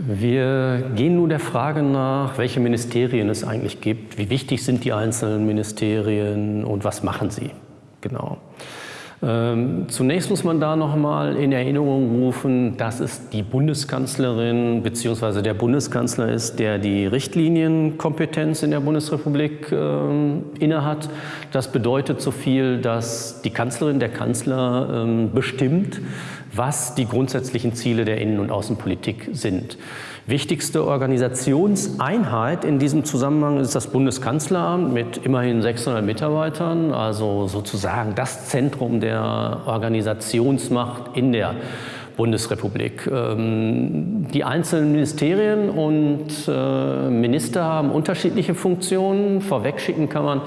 Wir gehen nun der Frage nach, welche Ministerien es eigentlich gibt, wie wichtig sind die einzelnen Ministerien und was machen sie genau. Ähm, zunächst muss man da noch mal in Erinnerung rufen, dass es die Bundeskanzlerin bzw. der Bundeskanzler ist, der die Richtlinienkompetenz in der Bundesrepublik äh, innehat. Das bedeutet so viel, dass die Kanzlerin, der Kanzler äh, bestimmt, was die grundsätzlichen Ziele der Innen- und Außenpolitik sind. Wichtigste Organisationseinheit in diesem Zusammenhang ist das Bundeskanzleramt mit immerhin 600 Mitarbeitern, also sozusagen das Zentrum der Organisationsmacht in der Bundesrepublik. Ähm, die einzelnen Ministerien und äh, Minister haben unterschiedliche Funktionen. Vorwegschicken kann man,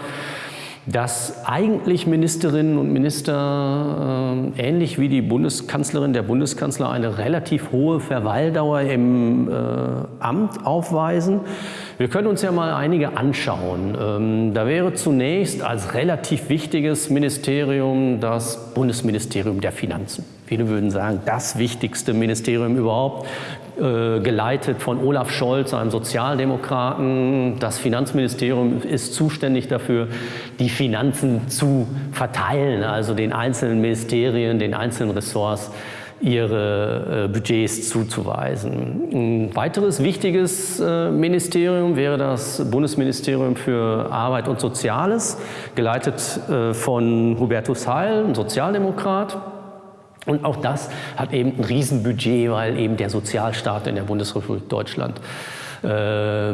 dass eigentlich Ministerinnen und Minister, äh, ähnlich wie die Bundeskanzlerin, der Bundeskanzler, eine relativ hohe Verweildauer im äh, Amt aufweisen. Wir können uns ja mal einige anschauen. Ähm, da wäre zunächst als relativ wichtiges Ministerium das Bundesministerium der Finanzen. Viele würden sagen, das wichtigste Ministerium überhaupt. Äh, geleitet von Olaf Scholz, einem Sozialdemokraten. Das Finanzministerium ist zuständig dafür, die Finanzen zu verteilen, also den einzelnen Ministerien, den einzelnen Ressorts ihre äh, Budgets zuzuweisen. Ein weiteres wichtiges äh, Ministerium wäre das Bundesministerium für Arbeit und Soziales, geleitet von Hubertus Heil, ein Sozialdemokrat. Und auch das hat eben ein Riesenbudget, weil eben der Sozialstaat in der Bundesrepublik Deutschland äh,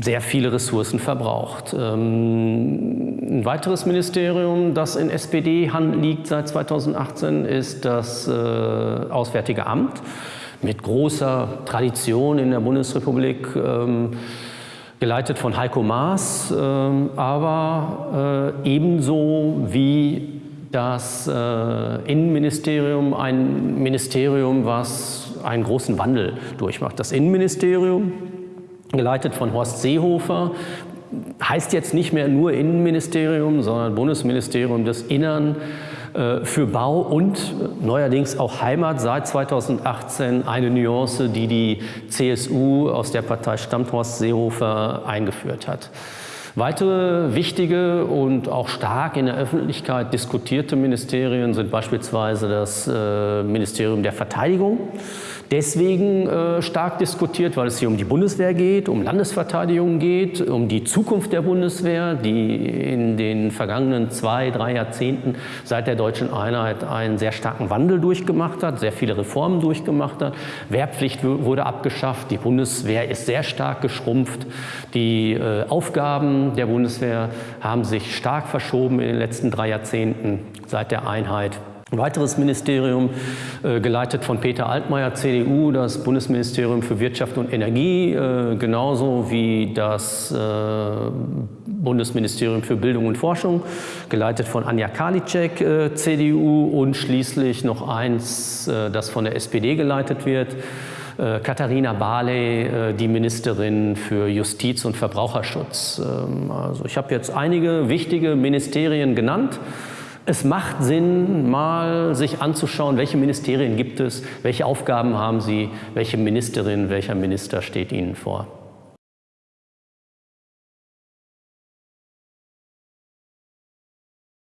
sehr viele Ressourcen verbraucht. Ähm, ein weiteres Ministerium, das in SPD-Hand liegt seit 2018, ist das äh, Auswärtige Amt mit großer Tradition in der Bundesrepublik. Ähm, geleitet von Heiko Maas, ähm, aber äh, ebenso wie das äh, Innenministerium ein Ministerium, was einen großen Wandel durchmacht. Das Innenministerium, geleitet von Horst Seehofer, heißt jetzt nicht mehr nur Innenministerium, sondern Bundesministerium des Innern äh, für Bau und neuerdings auch Heimat seit 2018 eine Nuance, die die CSU aus der Partei stammt Horst Seehofer eingeführt hat. Weitere wichtige und auch stark in der Öffentlichkeit diskutierte Ministerien sind beispielsweise das äh, Ministerium der Verteidigung, deswegen äh, stark diskutiert, weil es hier um die Bundeswehr geht, um Landesverteidigung geht, um die Zukunft der Bundeswehr, die in den vergangenen zwei, drei Jahrzehnten seit der deutschen Einheit einen sehr starken Wandel durchgemacht hat, sehr viele Reformen durchgemacht hat. Wehrpflicht wurde abgeschafft, die Bundeswehr ist sehr stark geschrumpft, die äh, Aufgaben der Bundeswehr haben sich stark verschoben in den letzten drei Jahrzehnten seit der Einheit. Ein weiteres Ministerium, äh, geleitet von Peter Altmaier, CDU, das Bundesministerium für Wirtschaft und Energie, äh, genauso wie das äh, Bundesministerium für Bildung und Forschung, geleitet von Anja Karliczek, CDU und schließlich noch eins, das von der SPD geleitet wird, Katharina Barley, die Ministerin für Justiz und Verbraucherschutz. Ähm, also ich habe jetzt einige wichtige Ministerien genannt. Es macht Sinn, mal sich anzuschauen, welche Ministerien gibt es, welche Aufgaben haben sie, welche Ministerin, welcher Minister steht ihnen vor.